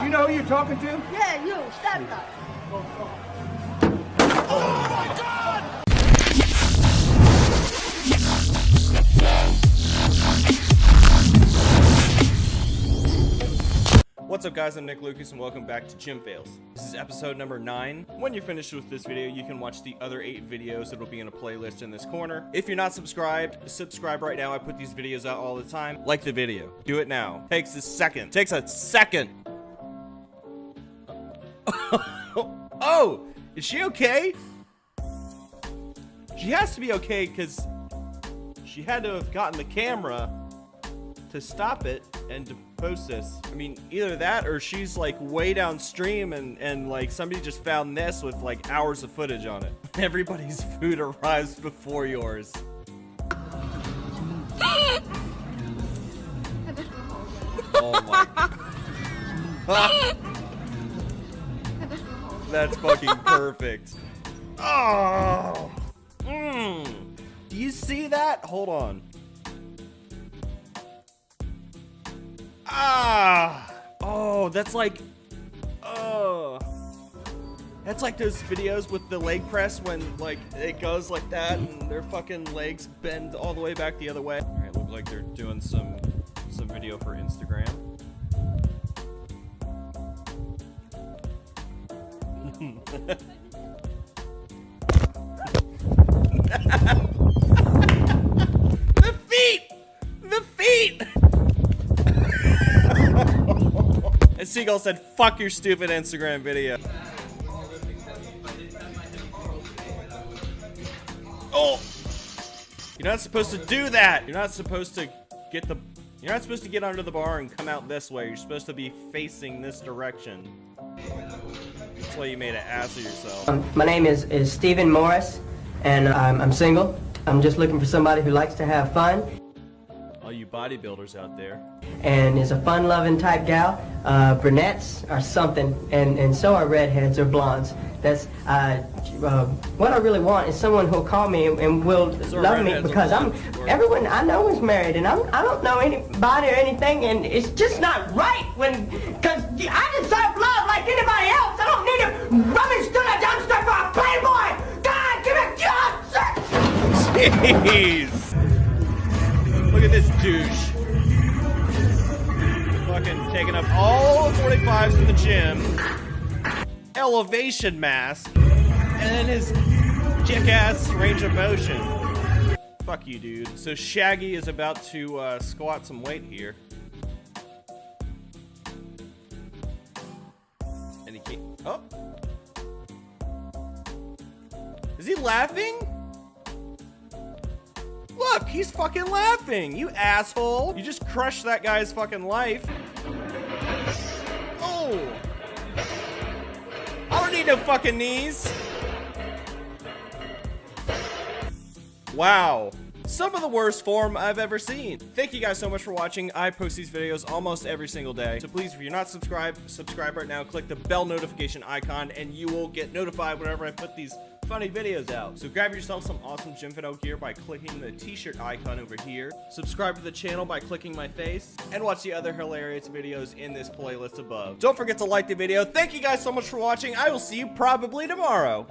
You know who you're talking to? Yeah, you, stand up. What's up guys, I'm Nick Lucas and welcome back to Gym Fails. This is episode number 9. When you're finished with this video, you can watch the other 8 videos that will be in a playlist in this corner. If you're not subscribed, subscribe right now. I put these videos out all the time. Like the video. Do it now. Takes a second. Takes a second. oh! Is she okay? She has to be okay because she had to have gotten the camera to stop it and to post this. I mean, either that or she's like way downstream and, and like somebody just found this with like hours of footage on it. Everybody's food arrives before yours. oh my. That's fucking perfect. Oh. Mm. Do you see that? Hold on. Ah! Oh, that's like... Oh. That's like those videos with the leg press when, like, it goes like that and their fucking legs bend all the way back the other way. Alright, look like they're doing some, some video for Instagram. Mm. the feet! The feet! And Seagull said, fuck your stupid Instagram video. Oh! You're not supposed to do that! You're not supposed to get the... You're not supposed to get under the bar and come out this way. You're supposed to be facing this direction. You made an ass of yourself. Um, my name is, is Stephen Morris, and I'm, I'm single. I'm just looking for somebody who likes to have fun All you bodybuilders out there. and is a fun-loving type gal. Uh, brunettes are something, and, and so are redheads or blondes. That's uh, uh, what I really want is someone who'll call me and, and will So love me because I'm everyone I know is married, and I'm I don't know anybody or anything, and it's just not right when because I deserve Jeez! Look at this douche. Fucking taking up all the 45s in the gym. Elevation mask. And then his kick-ass range of motion. Fuck you, dude. So Shaggy is about to uh, squat some weight here. And he can't... Oh! Is he laughing? Look, he's fucking laughing, you asshole. You just crushed that guy's fucking life. Oh. I don't need no fucking knees. Wow. Some of the worst form I've ever seen. Thank you guys so much for watching. I post these videos almost every single day. So please, if you're not subscribed, subscribe right now. Click the bell notification icon and you will get notified whenever I put these funny videos out. So grab yourself some awesome Out gear by clicking the t-shirt icon over here. Subscribe to the channel by clicking my face and watch the other hilarious videos in this playlist above. Don't forget to like the video. Thank you guys so much for watching. I will see you probably tomorrow.